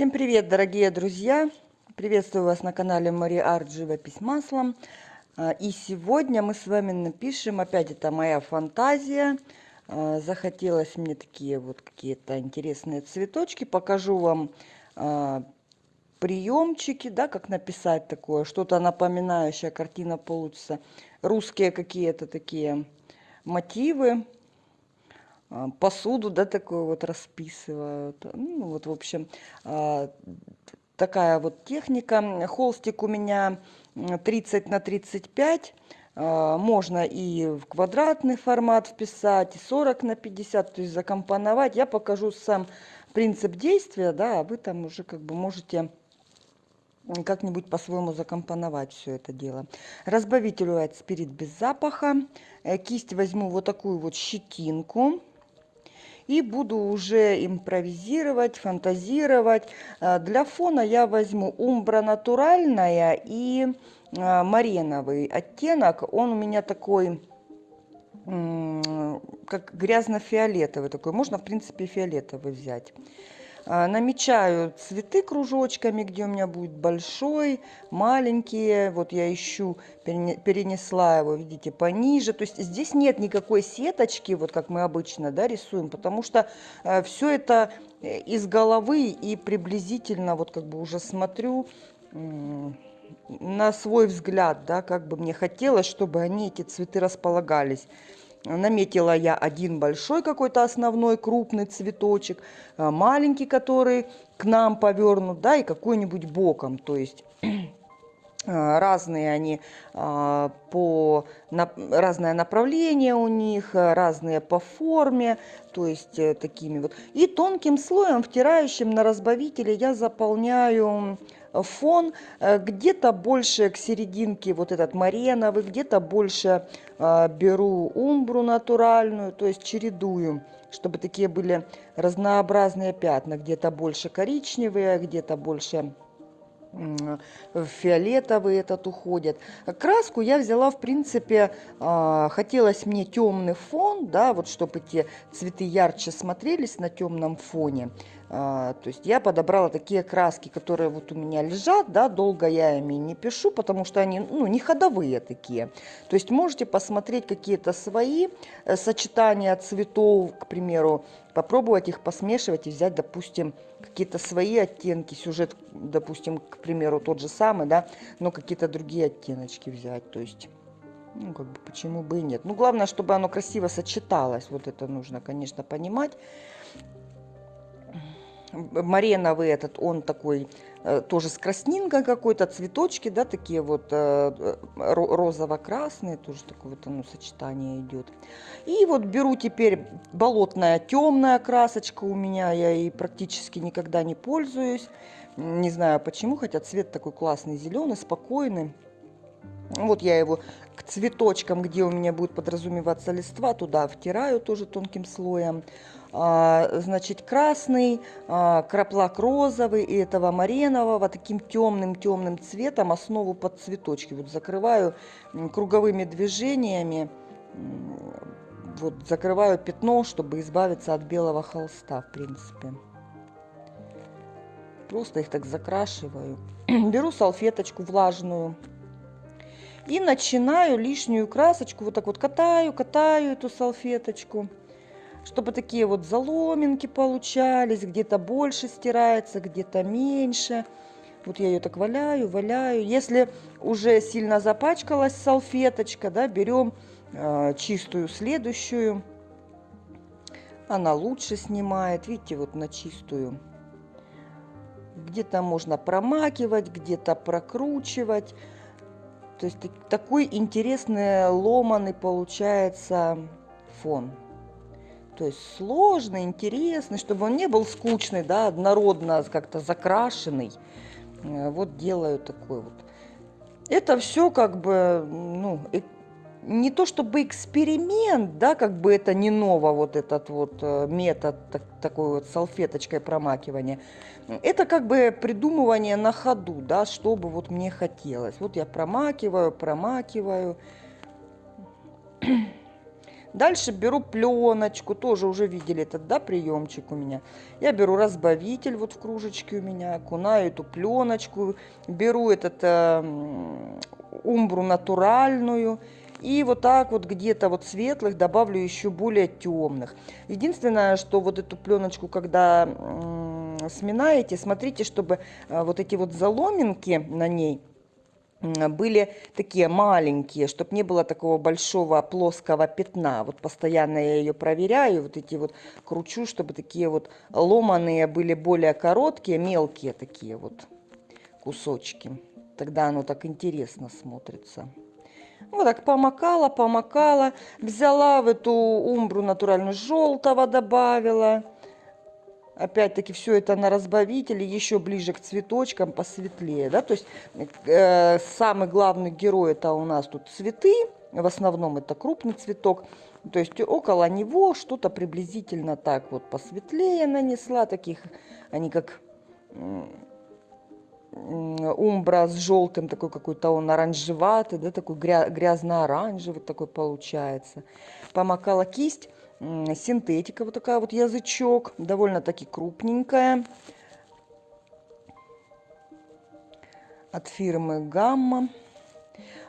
Всем привет, дорогие друзья! Приветствую вас на канале Мари Арт Живопись маслом. А, и сегодня мы с вами напишем, опять это моя фантазия. А, захотелось мне такие вот какие-то интересные цветочки. Покажу вам а, приемчики, да, как написать такое, что-то напоминающее, картина получится. Русские какие-то такие мотивы посуду, да, такую вот расписывают. Ну, вот, в общем, такая вот техника. Холстик у меня 30 на 35. Можно и в квадратный формат вписать, и 40 на 50, то есть закомпоновать. Я покажу сам принцип действия, да, а вы там уже как бы можете как-нибудь по-своему закомпоновать все это дело. Разбавитель White Spirit без запаха. Э, кисть возьму вот такую вот щетинку и буду уже импровизировать, фантазировать. А, для фона я возьму умбра натуральная и а, мареновый оттенок. Он у меня такой как грязно-фиолетовый такой. Можно, в принципе, фиолетовый взять. А, намечаю цветы кружочками, где у меня будет большой, маленькие. Вот я ищу, перенесла его, видите, пониже. То есть здесь нет никакой сеточки, вот как мы обычно да, рисуем, потому что э, все это э, из головы и приблизительно, вот как бы уже смотрю на свой взгляд, да, как бы мне хотелось, чтобы они, эти цветы, располагались. Наметила я один большой какой-то основной крупный цветочек, а, маленький, который к нам повернут, да, и какой-нибудь боком. То есть а, разные они а, по разное направление у них разные по форме то есть э, такими вот и тонким слоем втирающим на разбавителе я заполняю фон э, где-то больше к серединке вот этот мареновый где-то больше э, беру умбру натуральную то есть чередую чтобы такие были разнообразные пятна где-то больше коричневые где-то больше фиолетовый этот уходит. Краску я взяла, в принципе, а, хотелось мне темный фон, да, вот чтобы эти цветы ярче смотрелись на темном фоне. А, то есть я подобрала такие краски, которые вот у меня лежат, да, долго я ими не пишу, потому что они, ну, не ходовые такие. То есть можете посмотреть какие-то свои э, сочетания цветов, к примеру, попробовать их посмешивать и взять, допустим, какие-то свои оттенки, сюжет, допустим, к примеру, тот же самый, да, но какие-то другие оттеночки взять, то есть... Ну, как бы, почему бы и нет. Ну, главное, чтобы оно красиво сочеталось. Вот это нужно, конечно, понимать. Мареновый этот, он такой э, тоже с краснинкой какой-то, цветочки, да, такие вот э, э, розово-красные, тоже такое вот оно сочетание идет. И вот беру теперь болотная темная красочка у меня, я ей практически никогда не пользуюсь. Не знаю почему, хотя цвет такой классный, зеленый, спокойный. Вот я его к цветочкам, где у меня будет подразумеваться листва, туда втираю тоже тонким слоем. А, значит, красный, а, краплак розовый и этого маренового таким темным-темным цветом основу под цветочки. Вот закрываю круговыми движениями, вот закрываю пятно, чтобы избавиться от белого холста, в принципе. Просто их так закрашиваю. Беру салфеточку влажную и начинаю лишнюю красочку вот так вот катаю, катаю эту салфеточку чтобы такие вот заломинки получались, где-то больше стирается, где-то меньше. Вот я ее так валяю, валяю. Если уже сильно запачкалась салфеточка, да, берем э, чистую следующую. Она лучше снимает, видите, вот на чистую. Где-то можно промакивать, где-то прокручивать. То есть такой интересный ломаный получается фон. То есть сложный, интересный, чтобы он не был скучный, да, однородно как-то закрашенный. Э, вот делаю такой вот. Это все как бы, ну, не то чтобы эксперимент, да, как бы это не ново, вот этот вот э, метод так, такой вот салфеточкой промакивания. Это как бы придумывание на ходу, да, чтобы вот мне хотелось. Вот я промакиваю, промакиваю. Дальше беру пленочку, тоже уже видели этот, да, приемчик у меня. Я беру разбавитель вот в кружечке у меня, окунаю эту пленочку, беру этот э, умбру натуральную, и вот так вот где-то вот светлых добавлю еще более темных. Единственное, что вот эту пленочку, когда сминаете, смотрите, чтобы э, вот эти вот заломинки на ней были такие маленькие, чтобы не было такого большого плоского пятна. Вот постоянно я ее проверяю, вот эти вот кручу, чтобы такие вот ломаные были более короткие, мелкие такие вот кусочки. Тогда оно так интересно смотрится. Вот так помакала, помакала, взяла в эту умбру натуральную желтого добавила. Опять-таки все это на разбавителе, еще ближе к цветочкам, посветлее. Да? То есть э, самый главный герой это у нас тут цветы, в основном это крупный цветок. То есть около него что-то приблизительно так вот посветлее нанесла, таких, они как умбра с желтым, такой какой-то он оранжеватый, да, такой грязно-оранжевый такой получается. Помакала кисть, синтетика вот такая вот язычок, довольно-таки крупненькая. От фирмы Гамма.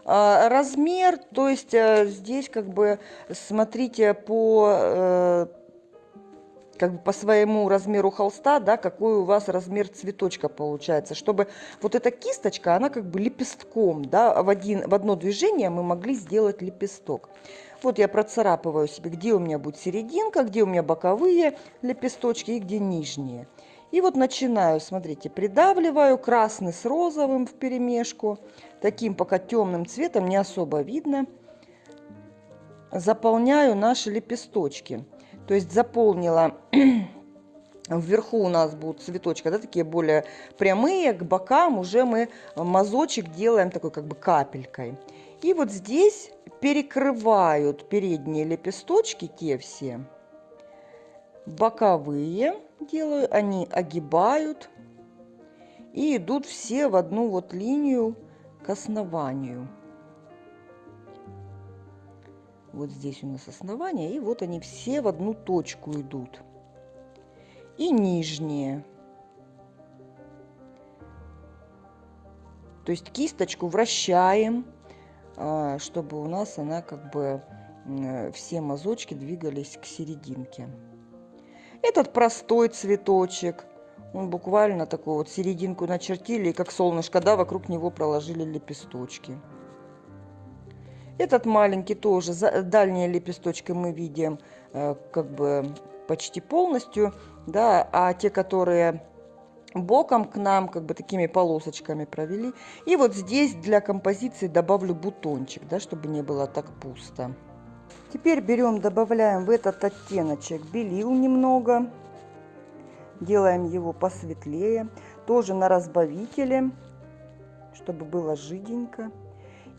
А, размер, то есть э, здесь как бы смотрите по э, как бы по своему размеру холста, да, какой у вас размер цветочка получается, чтобы вот эта кисточка, она как бы лепестком, да, в, один, в одно движение мы могли сделать лепесток. Вот я процарапываю себе, где у меня будет серединка, где у меня боковые лепесточки и где нижние. И вот начинаю, смотрите, придавливаю красный с розовым в перемешку, таким пока темным цветом, не особо видно. Заполняю наши лепесточки. То есть заполнила Вверху у нас будут цветочки, да, такие более прямые, к бокам уже мы мазочек делаем такой как бы капелькой. И вот здесь перекрывают передние лепесточки, те все. Боковые делаю, они огибают и идут все в одну вот линию к основанию. Вот здесь у нас основание, и вот они все в одну точку идут. И нижние. То есть кисточку вращаем, а, чтобы у нас она как бы все мазочки двигались к серединке. Этот простой цветочек, он буквально такую вот серединку начертили, и как солнышко, да, вокруг него проложили лепесточки. Этот маленький тоже, дальние лепесточки мы видим э, как бы почти полностью, да, а те, которые боком к нам, как бы такими полосочками провели. И вот здесь для композиции добавлю бутончик, да, чтобы не было так пусто. Теперь берем, добавляем в этот оттеночек белил немного. Делаем его посветлее. Тоже на разбавителе, чтобы было жиденько.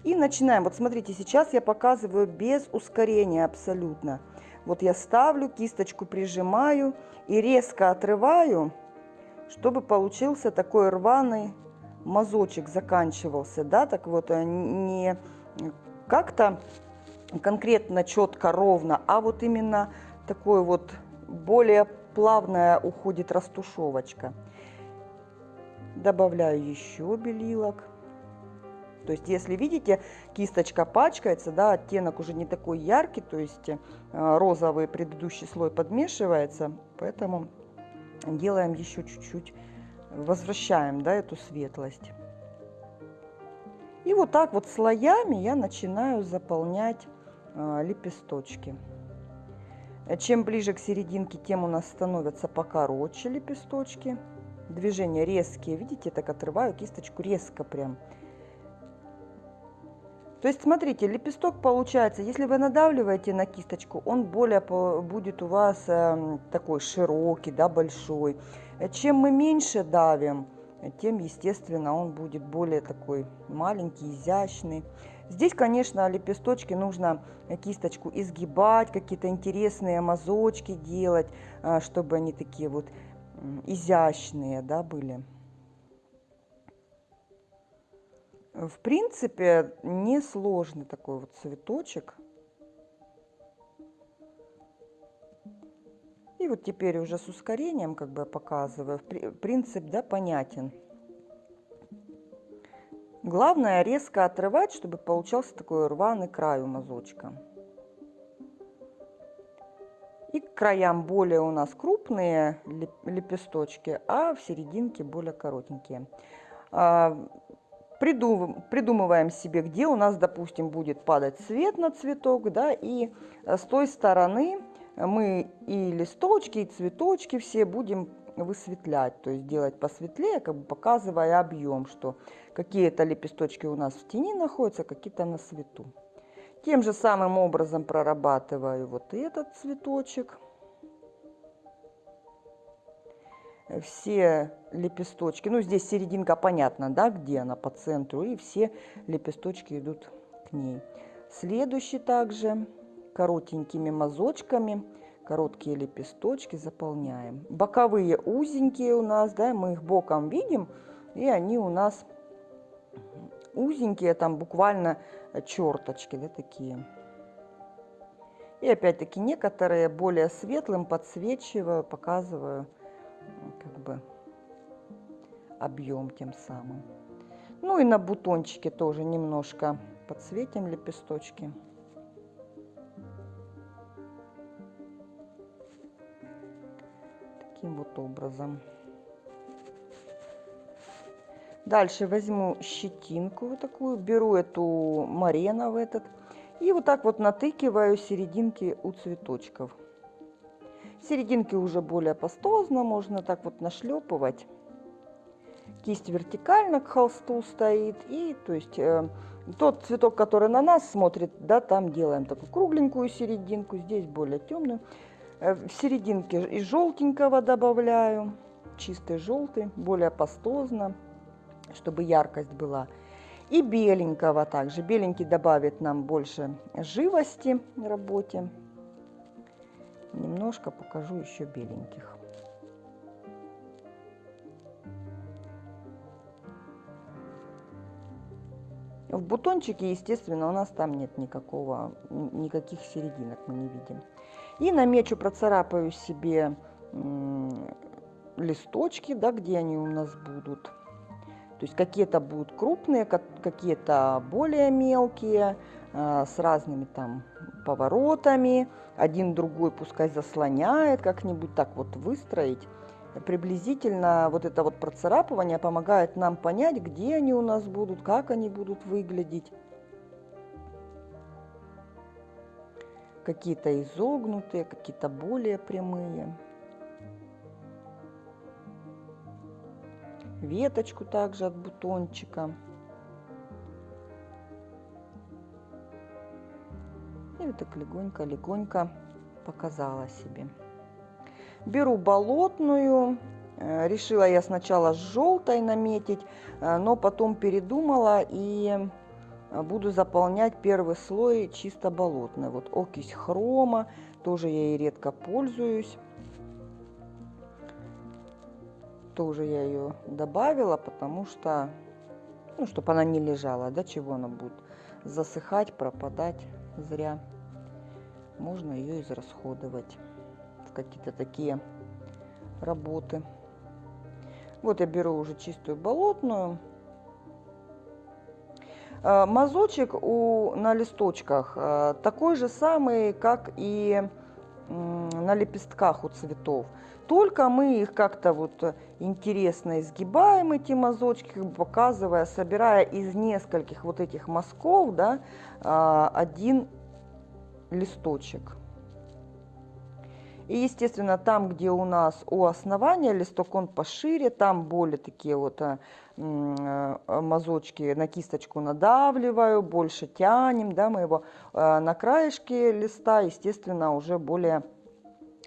И начинаем. Вот смотрите, сейчас я показываю без ускорения абсолютно. Вот я ставлю, кисточку прижимаю и резко отрываю, чтобы получился такой рваный мазочек заканчивался, да, так вот э, не как-то конкретно четко ровно, а вот именно такой вот более плавная уходит растушевочка. Добавляю еще белилок. То есть, если видите, кисточка пачкается, да, оттенок уже не такой яркий, то есть э, розовый предыдущий слой подмешивается, поэтому делаем еще чуть-чуть, возвращаем, да, эту светлость. И вот так вот слоями я начинаю заполнять э, лепесточки. Чем ближе к серединке, тем у нас становятся покороче лепесточки. Движения резкие, видите, так отрываю кисточку резко прям. То есть, смотрите, лепесток получается, если вы надавливаете на кисточку, он более будет у вас эм, такой широкий, да, большой. Чем мы меньше давим, тем, естественно, он будет более такой маленький, изящный. Здесь, конечно, лепесточки нужно кисточку изгибать, какие-то интересные мазочки делать, э, чтобы они такие вот изящные, да, были. В принципе, несложный такой вот цветочек. И вот теперь уже с ускорением, как бы показываю, принцип да, понятен. Главное резко отрывать, чтобы получался такой рваный край у мазочка. И к краям более у нас крупные лепесточки, а в серединке более коротенькие. А, придумываем себе, где у нас, допустим, будет падать свет на цветок, да, и с той стороны мы и листочки, и цветочки все будем высветлять, то есть делать посветлее, как бы показывая объем, что какие-то лепесточки у нас в тени находятся, какие-то на свету. Тем же самым образом прорабатываю вот этот цветочек. Все лепесточки, ну здесь серединка понятно, да, где она по центру, и все лепесточки идут к ней. Следующий также коротенькими мазочками короткие лепесточки заполняем. Боковые узенькие у нас, да, мы их боком видим, и они у нас узенькие, там буквально черточки, да, такие. И опять-таки некоторые более светлым подсвечиваю, показываю как бы объем тем самым. Ну и на бутончике тоже немножко подсветим лепесточки. таким вот образом. Дальше возьму щетинку вот такую, беру эту марена в этот и вот так вот натыкиваю серединки у цветочков. Серединки уже более пастозно, можно так вот нашлепывать. Кисть вертикально к холсту стоит и то есть э, тот цветок, который на нас смотрит, да, там делаем такую кругленькую серединку, здесь более темную. Э, в серединке и желтенького добавляю, чистый желтый, более пастозно, чтобы яркость была. И беленького также. Беленький добавит нам больше живости в работе. Немножко покажу еще беленьких. В бутончике, естественно, у нас там нет никакого, никаких серединок мы не видим. И намечу, процарапаю себе листочки, да, где они у нас будут. То есть какие-то будут крупные, какие-то более мелкие, а, с разными там поворотами. Один другой пускай заслоняет, как-нибудь так вот выстроить. Приблизительно вот это вот процарапывание помогает нам понять, где они у нас будут, как они будут выглядеть. какие-то изогнутые, какие-то более прямые. Веточку также от бутончика. И вот так легонько-легонько показала себе. Беру болотную. Э, решила я сначала с желтой наметить, э, но потом передумала и а, буду заполнять первый слой чисто болотной. Вот окись хрома, тоже я ей редко пользуюсь. Тоже я ее добавила, потому что, ну, чтобы она не лежала, да, чего она будет засыхать, пропадать зря. Можно ее израсходовать в какие-то такие работы. Вот я беру уже чистую болотную. Э, мазочек у, на листочках э, такой же самый, как и на лепестках у цветов. Только мы их как-то вот интересно изгибаем, эти мазочки, показывая, собирая из нескольких вот этих мазков да, э, один листочек. И, естественно, там, где у нас у основания листок, он пошире, там более такие вот э, э, мазочки на кисточку надавливаю, больше тянем, да, мы его э, на краешке листа, естественно, уже более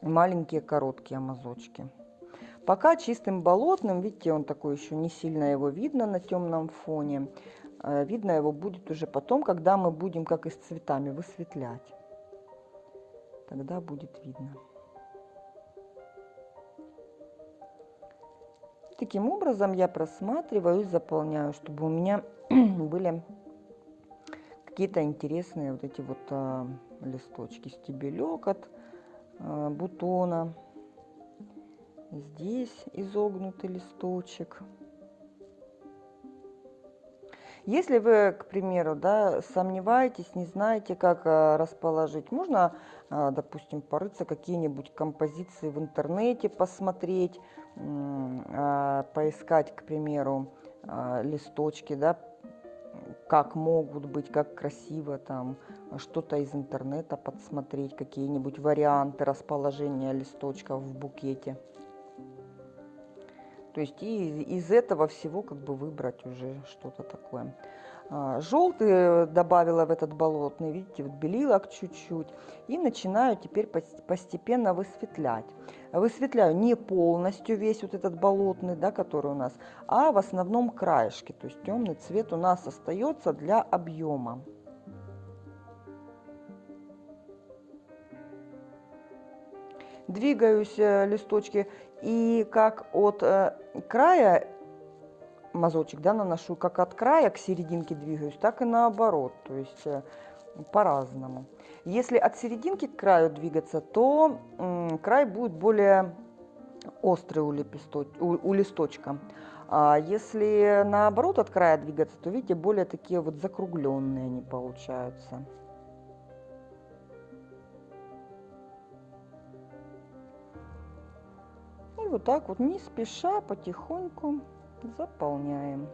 маленькие короткие мазочки. Пока чистым болотным, видите, он такой еще не сильно его видно на темном фоне. Видно его будет уже потом, когда мы будем, как и с цветами, высветлять. Тогда будет видно. Таким образом я просматриваю и заполняю, чтобы у меня были какие-то интересные вот эти вот а, листочки, стебелек от а, бутона. Здесь изогнутый листочек. Если вы, к примеру, да, сомневаетесь, не знаете, как э, расположить, можно, э, допустим, порыться какие-нибудь композиции в интернете, посмотреть, э, поискать, к примеру, листочки, да, как могут быть, как красиво там, что-то из интернета подсмотреть, какие-нибудь варианты расположения листочков в букете. То есть и из этого всего как бы выбрать уже что-то такое. А, Желтый добавила в этот болотный, видите, вот белилок чуть-чуть. И начинаю теперь постепенно высветлять. Высветляю не полностью весь вот этот болотный, да, который у нас, а в основном краешки. То есть темный цвет у нас остается для объема. Двигаюсь э, листочки и как от э, края мазочек да, наношу, как от края к серединке двигаюсь, так и наоборот, то есть э, по-разному. Если от серединки к краю двигаться, то край будет более острый у, лепесточ... у, у листочка. А если наоборот от края двигаться, то видите, более такие вот закругленные они получаются. Вот так вот не спеша, потихоньку заполняем.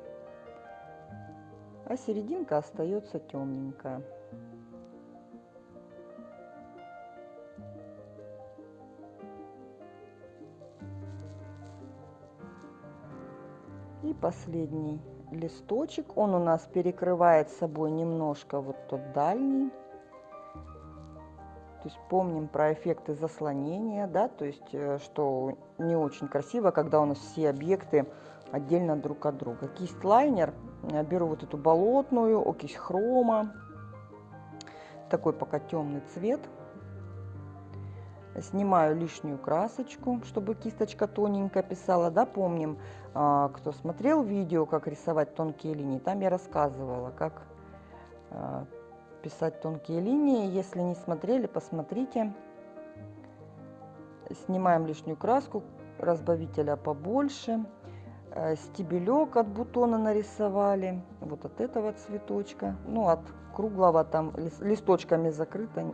А серединка остается темненькая. И последний листочек. Он у нас перекрывает собой немножко вот тот дальний. То есть помним про эффекты заслонения, да, то есть э, что не очень красиво, когда у нас все объекты отдельно друг от друга. Кисть лайнер, э, беру вот эту болотную, окись хрома, такой пока темный цвет. Снимаю лишнюю красочку, чтобы кисточка тоненько писала. Да, помним, а, кто смотрел видео, как рисовать тонкие линии, там я рассказывала, как а, писать тонкие линии. Если не смотрели, посмотрите. Снимаем лишнюю краску, разбавителя побольше. Э, стебелек от бутона нарисовали, вот от этого цветочка. Ну, от круглого там листочками закрыто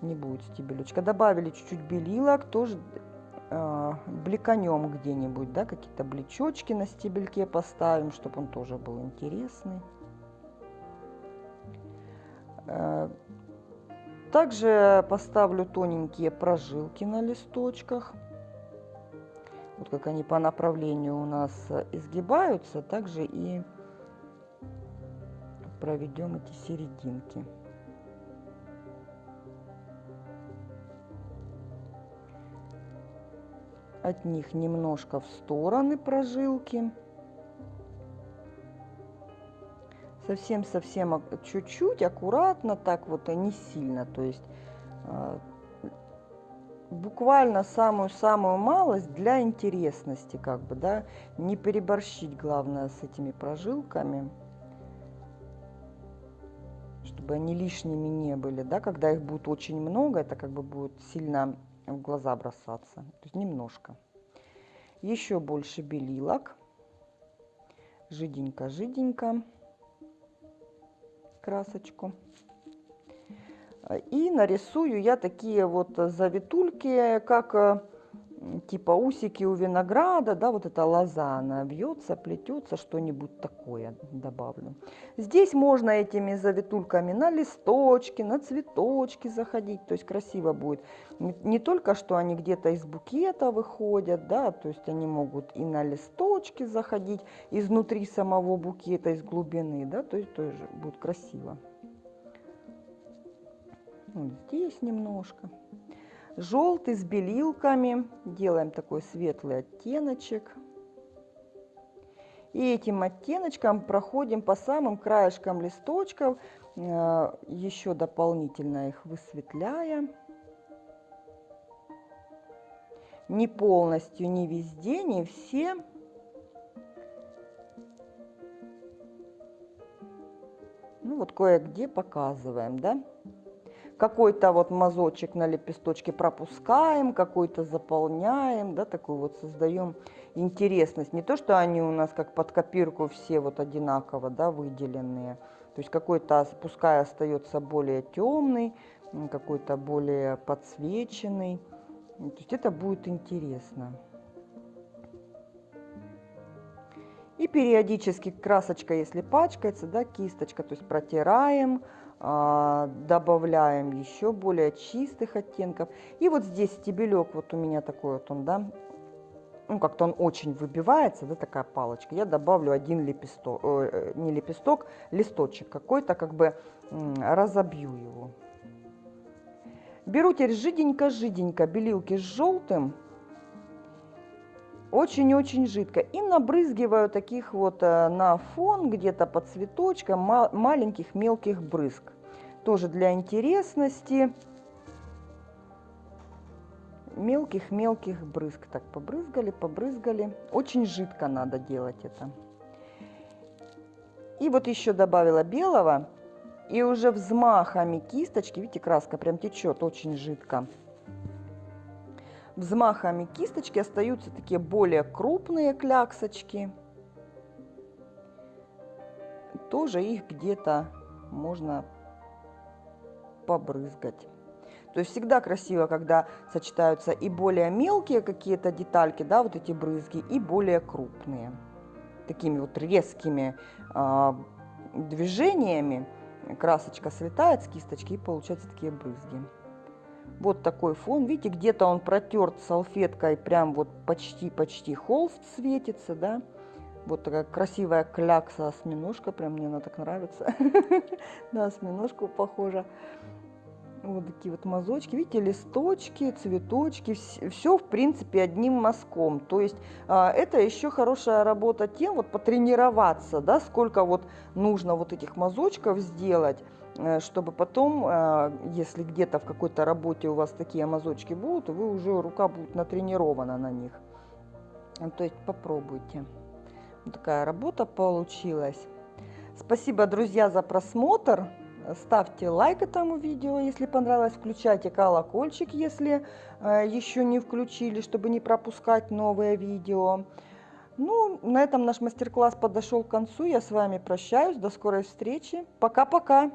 не будет стебелечка. Добавили чуть-чуть белилок, тоже э, бликанем где-нибудь, да, какие-то блечочки на стебельке поставим, чтобы он тоже был интересный. Э, также поставлю тоненькие прожилки на листочках. Вот как они по направлению у нас изгибаются, также и проведем эти серединки. От них немножко в стороны прожилки. Совсем-совсем чуть-чуть, аккуратно, так вот, а не сильно. То есть а, буквально самую-самую малость для интересности, как бы, да, не переборщить, главное, с этими прожилками, чтобы они лишними не были, да, когда их будет очень много, это как бы будет сильно в глаза бросаться, то есть немножко. Еще больше белилок, жиденько-жиденько красочку. И нарисую я такие вот завитульки, как э, типа усики у винограда, да, вот эта лоза, она вьется, плетется, что-нибудь такое добавлю. Здесь можно этими завитульками на листочки, на цветочки заходить, то есть красиво будет. Не, только, что они где-то из букета выходят, да, то есть они могут и на листочки заходить, изнутри самого букета, из глубины, да, то есть тоже будет красиво. Вот здесь немножко. Желтый с белилками. Делаем такой светлый оттеночек. И этим оттеночком проходим по самым краешкам листочков, э, еще дополнительно их высветляя. Не полностью, не везде, не все. Ну вот кое-где показываем, да? Какой-то вот мазочек на лепесточке пропускаем, какой-то заполняем, да, такой вот создаем интересность. Не то, что они у нас как под копирку все вот одинаково, да, выделенные. То есть какой-то, пускай остается более темный, какой-то более подсвеченный. То есть это будет интересно. И периодически красочка, если пачкается, да, кисточка, то есть протираем, а, добавляем еще более чистых оттенков. И вот здесь стебелек, вот у меня такой вот он, да, ну как-то он очень выбивается, да, такая палочка. Я добавлю один лепесток, э, не лепесток, листочек какой-то, как бы разобью его. Беру теперь жиденько-жиденько белилки с желтым, очень-очень жидко. И набрызгиваю таких вот э, на фон, где-то под цветочком, маленьких мелких брызг. Тоже для интересности. Мелких-мелких брызг. Так, побрызгали, побрызгали. Очень жидко надо делать это. И вот еще добавила белого. И уже взмахами кисточки, видите, краска прям течет очень жидко. Взмахами кисточки остаются такие более крупные кляксочки. Тоже их где-то можно побрызгать. То есть всегда красиво, когда сочетаются и более мелкие какие-то детальки, да, вот эти брызги, и более крупные. Такими вот резкими э, движениями красочка слетает с кисточки и получаются такие брызги. Вот такой фон. Видите, где-то он протерт салфеткой, прям вот почти-почти холст светится, да. Вот такая красивая клякса осьминожка, прям мне она так нравится. На осьминожку похожа. Вот такие вот мазочки, видите, листочки, цветочки, все в принципе одним мазком. То есть а, это еще хорошая работа тем, вот потренироваться, да, сколько вот нужно вот этих мазочков сделать, э, чтобы потом, а, если где-то в какой-то работе у вас такие мазочки будут, вы уже рука будет натренирована на них. То есть попробуйте. Вот такая работа получилась. Спасибо, друзья, за просмотр. Ставьте лайк этому видео, если понравилось. Включайте колокольчик, если э, еще не включили, чтобы не пропускать новые видео. Ну, на этом наш мастер-класс подошел к концу. Я с вами прощаюсь. До скорой встречи. Пока-пока.